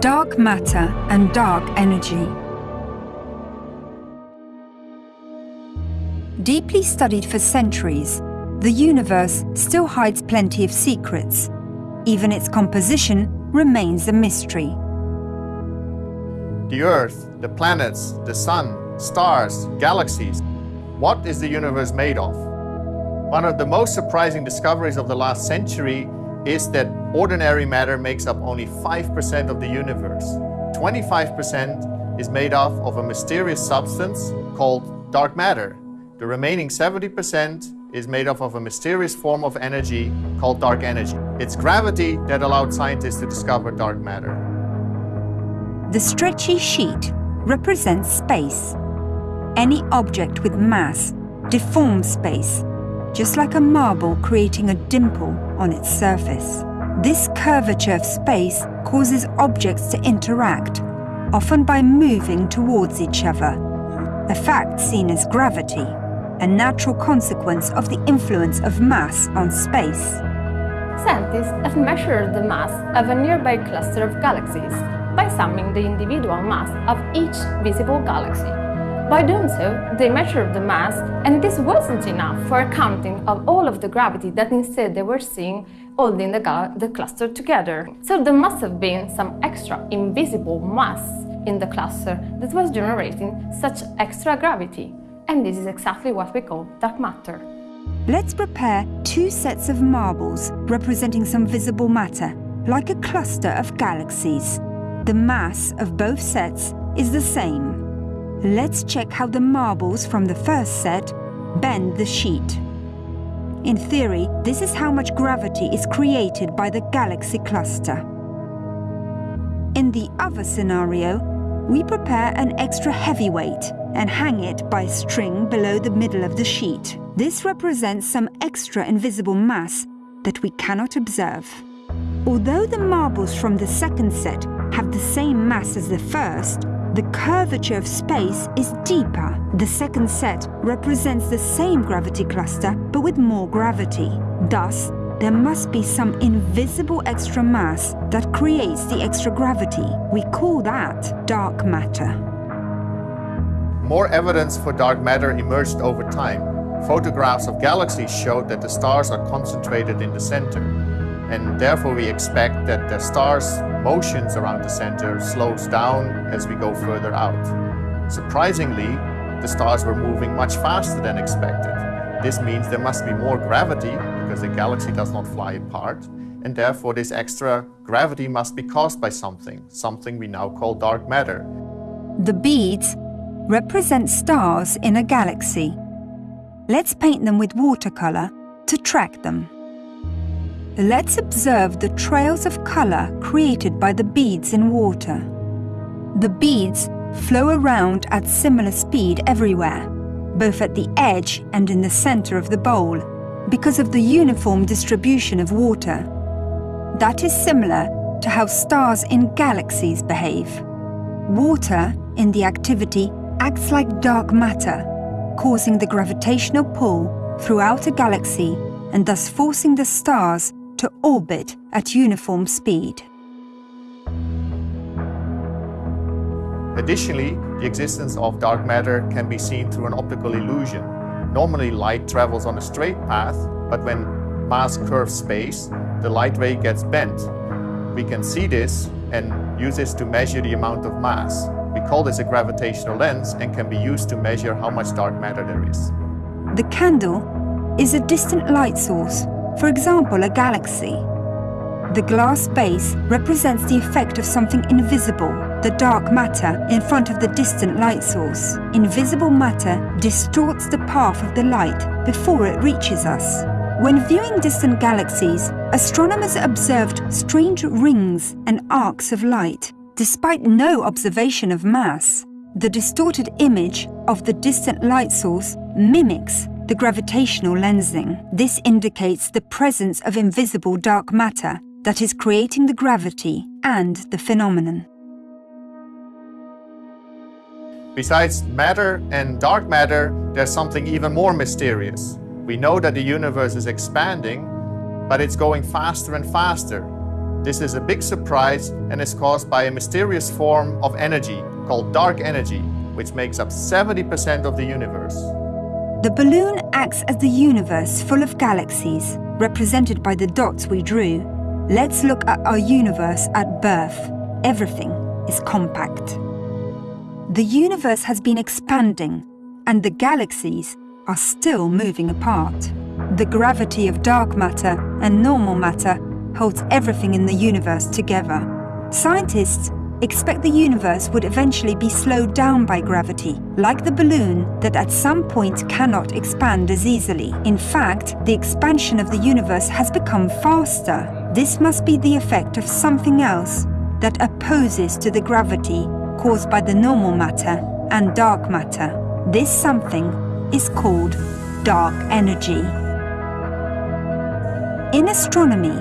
Dark matter and dark energy. Deeply studied for centuries, the universe still hides plenty of secrets. Even its composition remains a mystery. The Earth, the planets, the Sun, stars, galaxies. What is the universe made of? One of the most surprising discoveries of the last century is that ordinary matter makes up only 5% of the universe. 25% is made up of a mysterious substance called dark matter. The remaining 70% is made up of a mysterious form of energy called dark energy. It's gravity that allowed scientists to discover dark matter. The stretchy sheet represents space. Any object with mass deforms space, just like a marble creating a dimple on its surface. This curvature of space causes objects to interact, often by moving towards each other, a fact seen as gravity a natural consequence of the influence of mass on space. Scientists have measured the mass of a nearby cluster of galaxies by summing the individual mass of each visible galaxy. By doing so, they measured the mass, and this wasn't enough for accounting of all of the gravity that instead they were seeing holding the, the cluster together. So there must have been some extra invisible mass in the cluster that was generating such extra gravity and this is exactly what we call dark matter. Let's prepare two sets of marbles representing some visible matter, like a cluster of galaxies. The mass of both sets is the same. Let's check how the marbles from the first set bend the sheet. In theory, this is how much gravity is created by the galaxy cluster. In the other scenario, we prepare an extra heavy weight and hang it by string below the middle of the sheet. This represents some extra invisible mass that we cannot observe. Although the marbles from the second set have the same mass as the first, the curvature of space is deeper. The second set represents the same gravity cluster, but with more gravity. Thus, there must be some invisible extra mass that creates the extra gravity. We call that dark matter. More evidence for dark matter emerged over time. Photographs of galaxies showed that the stars are concentrated in the center, and therefore we expect that the star's motions around the center slows down as we go further out. Surprisingly, the stars were moving much faster than expected. This means there must be more gravity because the galaxy does not fly apart, and therefore this extra gravity must be caused by something, something we now call dark matter. The beads represent stars in a galaxy. Let's paint them with watercolour to track them. Let's observe the trails of colour created by the beads in water. The beads flow around at similar speed everywhere, both at the edge and in the centre of the bowl, because of the uniform distribution of water. That is similar to how stars in galaxies behave. Water in the activity acts like dark matter, causing the gravitational pull throughout a galaxy and thus forcing the stars to orbit at uniform speed. Additionally, the existence of dark matter can be seen through an optical illusion. Normally light travels on a straight path, but when mass curves space, the light ray gets bent. We can see this and use this to measure the amount of mass. We call this a gravitational lens and can be used to measure how much dark matter there is. The candle is a distant light source, for example a galaxy. The glass base represents the effect of something invisible, the dark matter in front of the distant light source. Invisible matter distorts the path of the light before it reaches us. When viewing distant galaxies, astronomers observed strange rings and arcs of light Despite no observation of mass, the distorted image of the distant light source mimics the gravitational lensing. This indicates the presence of invisible dark matter that is creating the gravity and the phenomenon. Besides matter and dark matter, there's something even more mysterious. We know that the universe is expanding, but it's going faster and faster. This is a big surprise and is caused by a mysterious form of energy called dark energy, which makes up 70% of the universe. The balloon acts as the universe full of galaxies, represented by the dots we drew. Let's look at our universe at birth. Everything is compact. The universe has been expanding, and the galaxies are still moving apart. The gravity of dark matter and normal matter holds everything in the universe together. Scientists expect the universe would eventually be slowed down by gravity, like the balloon that at some point cannot expand as easily. In fact, the expansion of the universe has become faster. This must be the effect of something else that opposes to the gravity caused by the normal matter and dark matter. This something is called dark energy. In astronomy,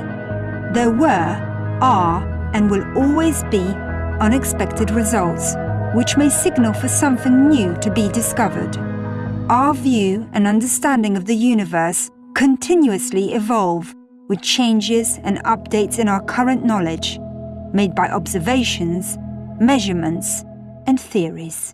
there were, are, and will always be unexpected results, which may signal for something new to be discovered. Our view and understanding of the universe continuously evolve with changes and updates in our current knowledge, made by observations, measurements, and theories.